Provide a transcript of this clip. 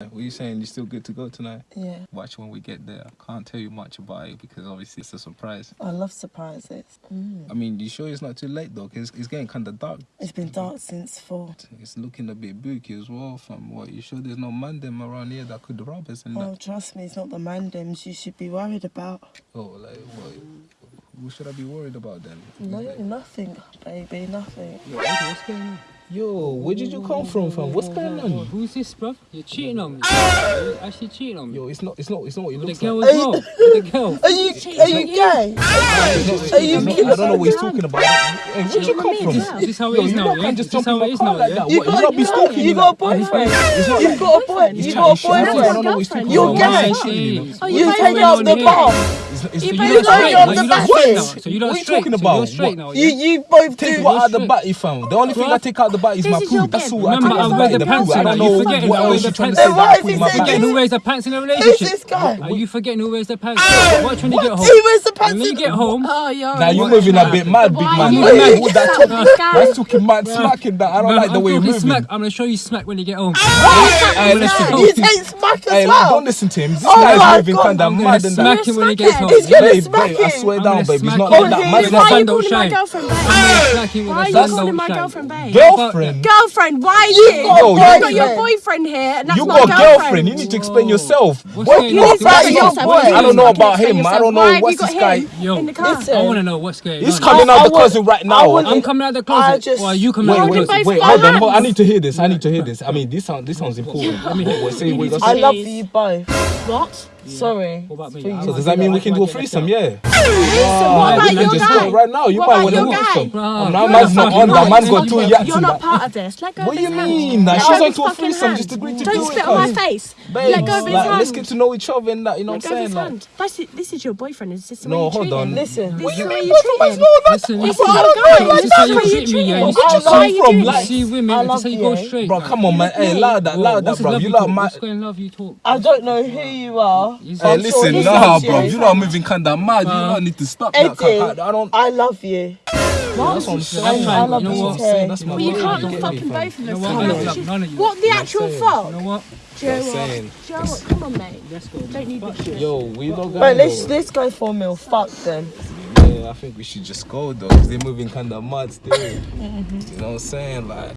What are you saying? You're still good to go tonight? Yeah, Watch when we get there. I can't tell you much about it because obviously it's a surprise. I love surprises. Mm. I mean, you sure it's not too late though? Cause it's getting kind of dark. It's been dark since four. It's looking a bit booky as well. From what you sure there's no man them around here that could rob us and Oh, that. trust me, it's not the mandems you should be worried about. Oh, like what? What should I be worried about then? No, nothing, baby, nothing. Yo, what's going on? Yo, where did you come from, fam? What's going on? Who's this, bruv? You're cheating on me. Ah! You're actually cheating on me. Yo, it's not. It's not. It's not what you With the look girl like. as well. With the girl. Are you are you gay? Are you not- I don't know what he's talking about. Hey, where'd you come from? Is this how it Yo, you now? lot can't just this jump in how my car like that. You got, not be stalking you got a boyfriend. You've got a boy. He's You got a shit. I don't boyfriend. know what he's talking You're gay. Man, shit. Oh, You both take went out the here. bomb. It's- it's- You it's- both you're went straight the You're back straight end. now. So you're not What are you talking about? straight What- now. You you both Take do. what out the straight. batty, fam. The only thing I take out the batty is This my is poo. That's all. Remember, take I out the wear the the pants poo. I don't You know forgetting what I wear else the you're trying to pants say now. that I Why is he Forgetting who wears the pants in a relationship? Who's this guy? Are you forgetting who wears the pants? Watch when you get home. He wears the pants. when you get home, Oh, you're Now you're moving a bit mad, big man. you Who that like talking? this. That's talking mad, smacking that. I don't like the way you're moving. I'm gonna show you smack when you get home. Ah! Hey, listen. You take smack as well. don't listen to him. This Oh my guy's moving God. kind of I'm gonna mad and smack him when he gets home. He's gonna smack babe, I swear down, gonna. He's not like that. Man's he's- not Why are you calling my girlfriend babe? Smack him with Why are you calling my girlfriend babe? Girlfriend. Girlfriend, why are You you? got Yo, I've got your boyfriend here, and that's You my got a girlfriend. girlfriend. You need to explain yourself. What's What going you on? about What's your going? I don't know about can him. I don't know. Why what's this guy. Yo, in the car? Listen. I wanna know what's going He's coming out I the closet right now. I'm coming out the closet. just- Or are you coming out the wait, both closet? wait, hold on. I need to hear this. I need to hear this. I mean, this sound this sounds important. Let me hear. What, say I gonna I say? love Please. you both. What? Sorry. What about me? For I you. So does that mean we can do a That's why threesome? Yeah. Listen, what about we your can just guy? go right now. You What might about want to your meet guy? some. Bruh, you're now not man's not on that. Man's got two You're in not that. part of this. Let go What do you mean? She's go on his to a fucking threesome. hand. Just agreed to Don't do spit on my face. Let go of his hand. Let's get to know each other and that. You know what I'm saying? This is, your boyfriend. Is this the No, way you hold treat on. him? Listen. This What is you the way mean? you What's treat no, that's Listen, This listen. is I your don't guy. know, This is how you treat me, yeah. him. This is how you you from, You see women, I that's love how you go eh? straight. Bro, come on, man. Hey, me. loud that, Whoa, loud that, bro. You you lot, talk? man. What's going love you talk? I don't know who you are. Hey, listen, he nah, bro. you. You lot are moving kind of mad. You lot need to stop that. Eddie, I don't. I love you. That's what I'm I'm saying. I love you know you what? too. That's my Well, you can't Get fucking both of You know us. what? Come I'm on. not none of you. What the actual fuck? You know what? Do you know what? saying. Do you know what? Come on, mate. Let's go. Don't need this shit. Yo, we not going. Right, let's let's go for a meal. Fuck them. Yeah, I think we should just go though, 'cause they're moving kind of mad still. Mm-hmm. You know what I'm saying? Like.